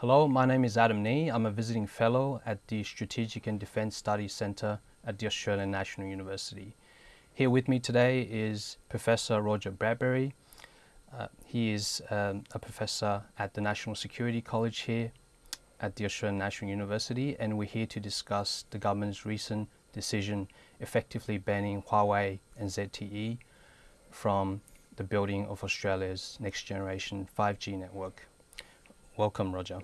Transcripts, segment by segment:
Hello, my name is Adam Ni. I'm a visiting fellow at the Strategic and Defence Studies Centre at the Australian National University. Here with me today is Professor Roger Bradbury. Uh, he is um, a professor at the National Security College here at the Australian National University and we're here to discuss the government's recent decision effectively banning Huawei and ZTE from the building of Australia's next generation 5G network. Welcome, Roger.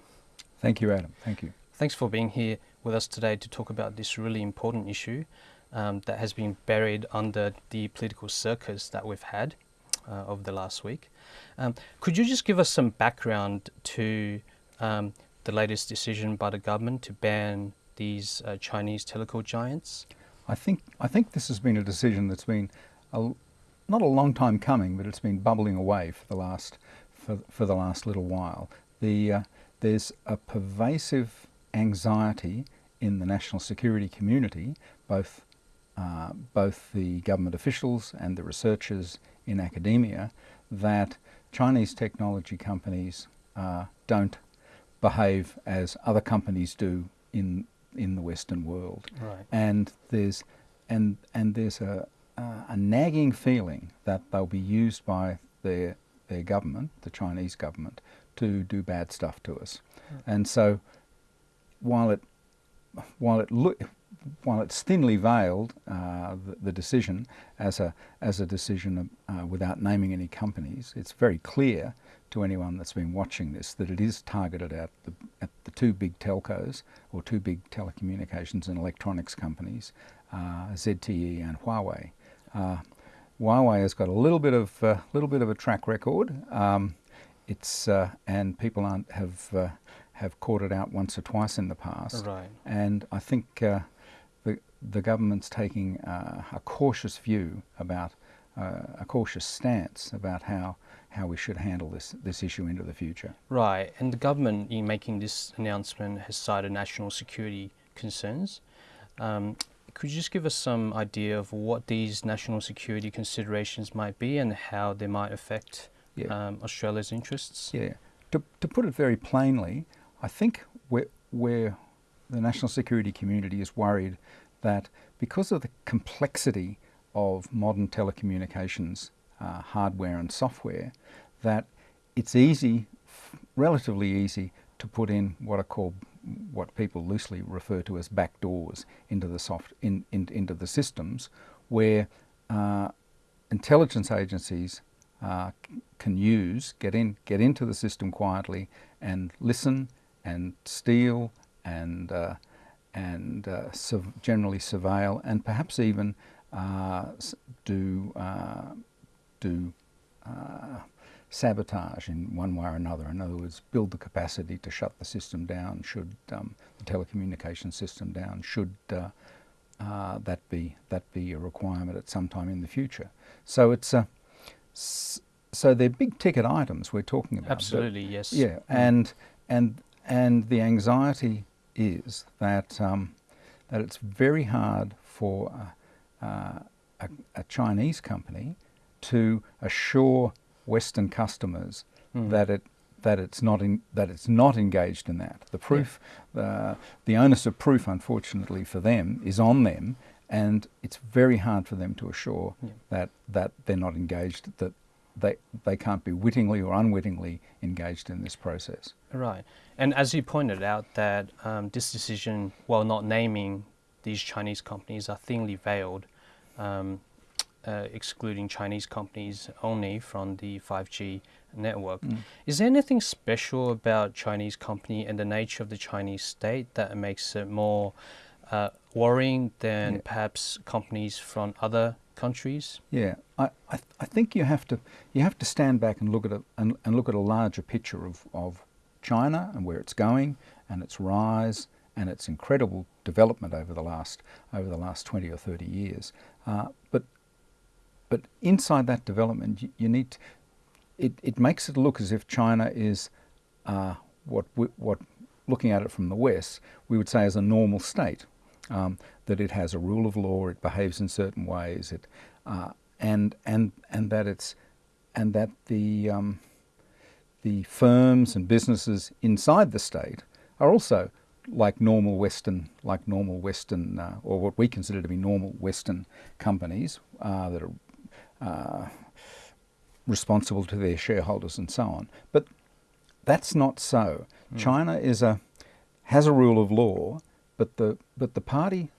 Thank you, Adam. Thank you. Thanks for being here with us today to talk about this really important issue um, that has been buried under the political circus that we've had uh, over the last week. Um, could you just give us some background to um, the latest decision by the government to ban these uh, Chinese telecom giants? I think I think this has been a decision that's been a, not a long time coming, but it's been bubbling away for the last for, for the last little while the, uh, there's a pervasive anxiety in the national security community, both, uh, both the government officials and the researchers in academia, that Chinese technology companies uh, don't behave as other companies do in in the Western world. Right. And there's and and there's a uh, a nagging feeling that they'll be used by their their government, the Chinese government, to do bad stuff to us. Mm. And so while it while it look while it's thinly veiled, uh, the, the, decision as a as a decision uh, without naming any companies, it's very clear to anyone that's been watching this that it is targeted at the at the two big telcos or two big telecommunications and electronics companies, uh, ZTE and Huawei. Uh, Huawei has got a little bit of a uh, little bit of a track record. Um, it's uh, and people aren't have uh, have caught it out once or twice in the past. Right. And I think uh, the the government's taking uh, a cautious view about uh, a cautious stance about how how we should handle this this issue into the future. Right. And the government, in making this announcement, has cited national security concerns. Um, could you just give us some idea of what these national security considerations might be and how they might affect yeah. um, Australia's interests? Yeah. To, to put it very plainly, I think where, where the national security community is worried that because of the complexity of modern telecommunications uh, hardware and software, that it's easy, relatively easy, to put in what are called what people loosely refer to as backdoors into the soft in, in, into the systems, where uh, intelligence agencies uh, can use, get in, get into the system quietly and listen and steal and uh, and uh, generally surveil and perhaps even uh, do uh, do uh, sabotage in one way or another. In other words, build the capacity to shut the system down should um, the telecommunication system down should that be that be a requirement at some time in the future. So it's a so they're big ticket items we're talking about. Absolutely, but, yes. Yeah, mm. and and and the anxiety is that um, that it's very hard for uh, uh, a, a, Chinese company to assure Western customers mm. that it that it's not in, that it's not engaged in that. The proof, yeah. uh, the onus of proof, unfortunately for them, is on them, and it's very hard for them to assure yeah. that that they're not engaged, that they they can't be wittingly or unwittingly engaged in this process. Right, and as you pointed out, that um, this decision, while not naming these Chinese companies, are thinly veiled, um, uh, excluding Chinese companies only from the 5G network. Mm. Is there anything special about Chinese company and the nature of the Chinese state that makes it more uh, worrying than yeah. perhaps companies from other countries? Yeah, I, I, th I, think you have to you have to stand back and look at a and, and, look at a larger picture of, of China and where it's going and its rise and its incredible development over the last over the last 20 or 30 years. Uh, but but inside that development, you, you need to, it, it makes it look as if China is uh, what what looking at it from the West, we would say is a normal state um, that it has a rule of law, it behaves in certain ways, it, uh, and and and that it's and that the um, the firms and businesses inside the state are also like normal Western, like normal Western, uh, or what we consider to be normal Western companies uh, that are uh, responsible to their shareholders and so on. But that's not so. Mm. China is a has a rule of law, but the but the party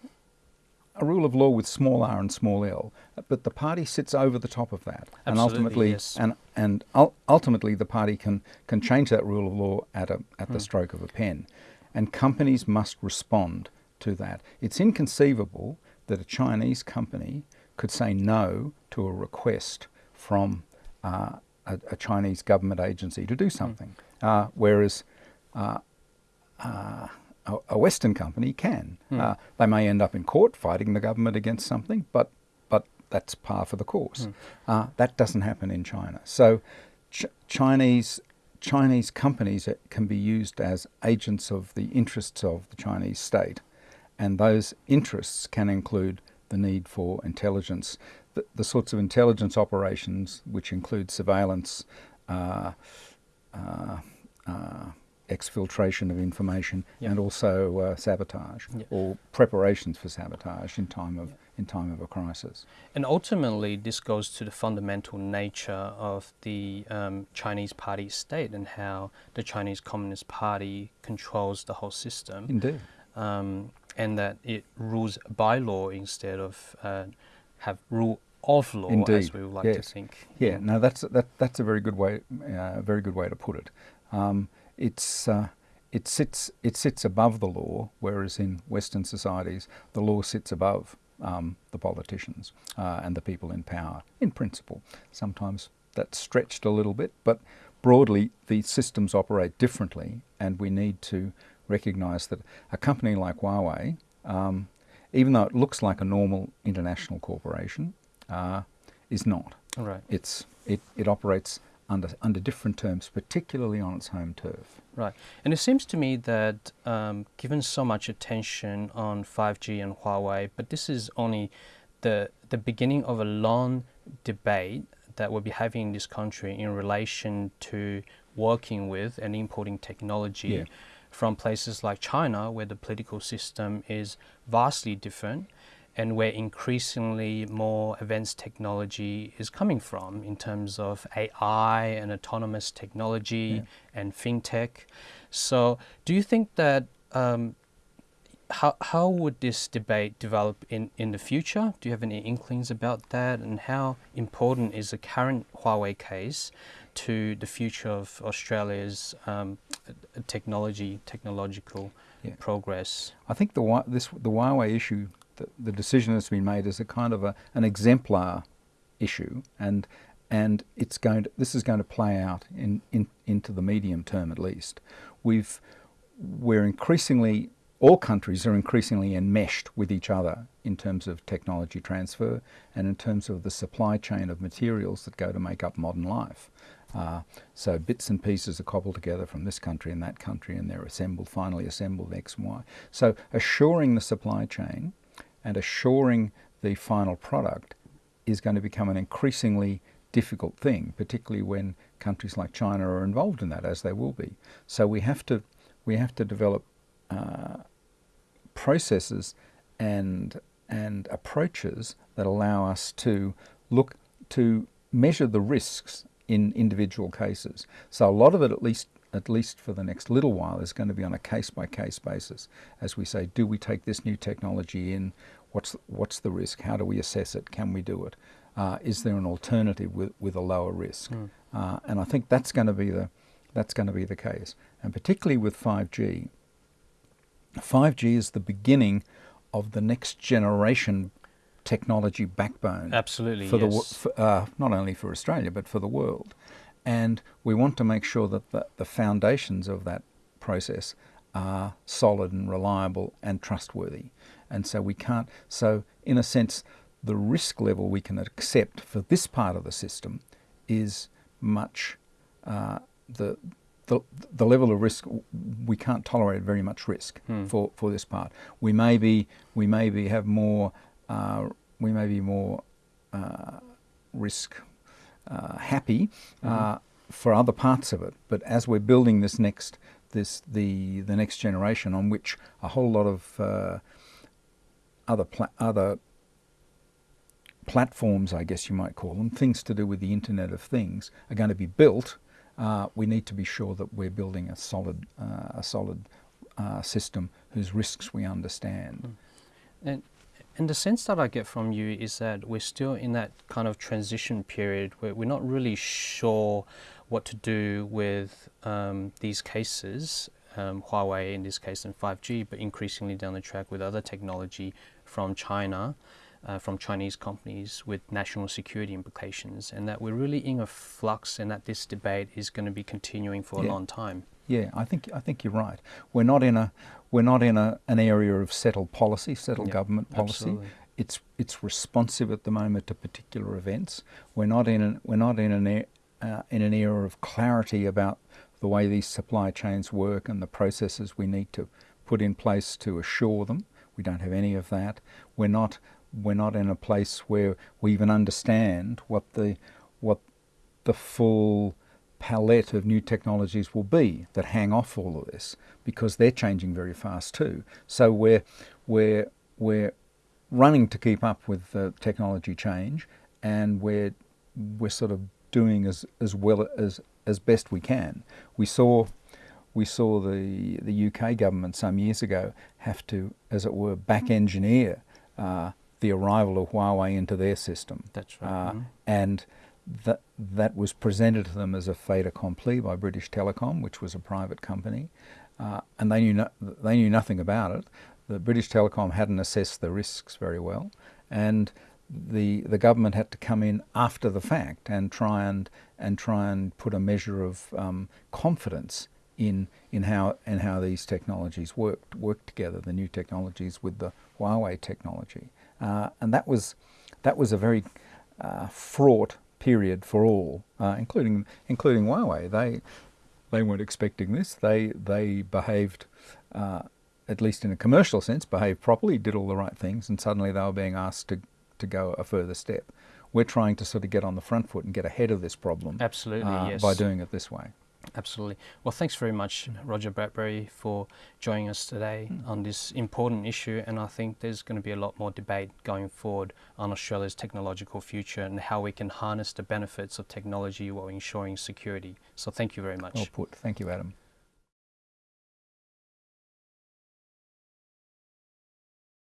a rule of law with small r and small l, but the party sits over the top of that, Absolutely, and ultimately, yes. and and ultimately, the party can can change that rule of law at a at the hmm. stroke of a pen, and companies must respond to that. It's inconceivable that a Chinese company could say no to a request from uh, a, a, Chinese government agency to do hmm. something, mm. uh, whereas. Uh, uh a, a Western company can. Hmm. Uh, they may end up in court fighting the government against something, but but that's par for the course. Hmm. Uh, that doesn't happen in China. So ch- Chinese Chinese companies can be used as agents of the interests of the Chinese state, and those interests can include the need for intelligence, the, the sorts of intelligence operations which include surveillance. Uh, uh, uh exfiltration of information yep. and also uh, sabotage yep. or preparations for sabotage in time of yep. in time of a crisis. And ultimately, this goes to the fundamental nature of the um, Chinese Party state and how the Chinese Communist Party controls the whole system. Indeed. Um, and that it rules by law instead of uh, have rule of law, Indeed. as we would like yes. to think. Yeah, no, that's that, that's a very good way, uh, very good way to put it. Um, it's uh, it sits it sits above the law, whereas in Western societies the law sits above um, the politicians uh, and the people in power. In principle, sometimes that's stretched a little bit, but broadly the systems operate differently, and we need to recognise that a company like Huawei, um, even though it looks like a normal international corporation, uh, is not. Right. It's it, it operates under, under different terms, particularly on its home turf. Right. And it seems to me that um, given so much attention on 5G and Huawei, but this is only the, the beginning of a long debate that we'll be having in this country in relation to working with and importing technology yeah. from places like China, where the political system is vastly different and where increasingly more advanced technology is coming from in terms of AI and autonomous technology yeah. and fintech. So, do you think that um, how how would this debate develop in, in the future? Do you have any inklings about that? And how important is the current Huawei case to the future of Australia's um, technology technological yeah. progress? I think the this the Huawei issue the, decision that's been made is a kind of a, an exemplar issue, and and it's going to, this is going to play out in, in into the medium term at least. We've we're increasingly all countries are increasingly enmeshed with each other in terms of technology transfer and in terms of the supply chain of materials that go to make up modern life. Uh, so bits and pieces are cobbled together from this country and that country, and they're assembled, finally assembled X and Y. So assuring the supply chain and assuring the final product is going to become an increasingly difficult thing, particularly when countries like China are involved in that, as they will be. So we have to we have to develop uh, processes and and approaches that allow us to look to measure the risks in individual cases. So a lot of it, at least at least for the next little while, is going to be on a case by case basis. As we say, do we take this new technology in? What's what's the risk? How do we assess it? Can we do it? Uh, is there an alternative with, with a lower risk? Mm. Uh, and I think that's going to be the that's going to be the case, and particularly with 5G. 5G is the beginning of the next generation technology backbone. Absolutely, for yes. the for, uh, not only for Australia but for the world, and we want to make sure that the, the foundations of that process are solid and reliable and trustworthy. And so we can't, so in a sense, the risk level we can accept for this part of the system is much, uh, the, the, the level of risk, we can't tolerate very much risk hmm. for, for this part. We may be, we maybe have more, uh, we may be more uh, risk uh, happy mm-hmm. for other parts of it. But as we're building this next this the the next generation on which a whole lot of uh, other other platforms, I guess you might call them, things to do with the Internet of Things, are going to be built. Uh, we need to be sure that we're building a solid uh, a solid uh, system whose risks we understand. Mm. And and the sense that I get from you is that we're still in that kind of transition period where we're not really sure what to do with um, these cases, um, Huawei in this case and 5G, but increasingly down the track with other technology from China. Uh, from Chinese companies with national security implications, and that we're really in a flux, and that this debate is going to be continuing for yeah. a long time. Yeah, I think I think you're right. We're not in a we're not in a, an area of settled policy, settled government policy. Absolutely. It's it's responsive at the moment to particular events. We're not in an, we're not in an uh, in an era of clarity about the way these supply chains work and the processes we need to put in place to assure them. We don't have any of that. We're not we're not in a place where we even understand what the what the full palette of new technologies will be that hang off all of this because they're changing very fast too. So we're, we're, we're running to keep up with the technology change and we're, we're sort of doing as, as well as, as best we can. We saw, we saw the, the UK government some years ago have to, as it were, back engineer uh, the arrival of Huawei into their system. That's right. Uh, mm -hmm. And that, that was presented to them as a fait accompli by British Telecom, which was a private company, uh, and they knew, no, they knew nothing about it. The British Telecom hadn't assessed the risks very well, and the, the government had to come in after the fact and try and, and, try and put a measure of um, confidence in, in, how, in how these technologies worked, worked together, the new technologies with the Huawei technology. Uh, and that was, that was a very uh, fraught period for all, uh, including including Huawei. They they weren't expecting this. They they behaved, uh, at least in a commercial sense, behaved properly, did all the right things, and suddenly they were being asked to to go a further step. We're trying to sort of get on the front foot and get ahead of this problem. Absolutely, uh, yes. By doing it this way. Absolutely. Well, thanks very much, Roger Bradbury, for joining us today mm. on this important issue. And I think there's going to be a lot more debate going forward on Australia's technological future and how we can harness the benefits of technology while ensuring security. So thank you very much. Well put. Thank you, Adam.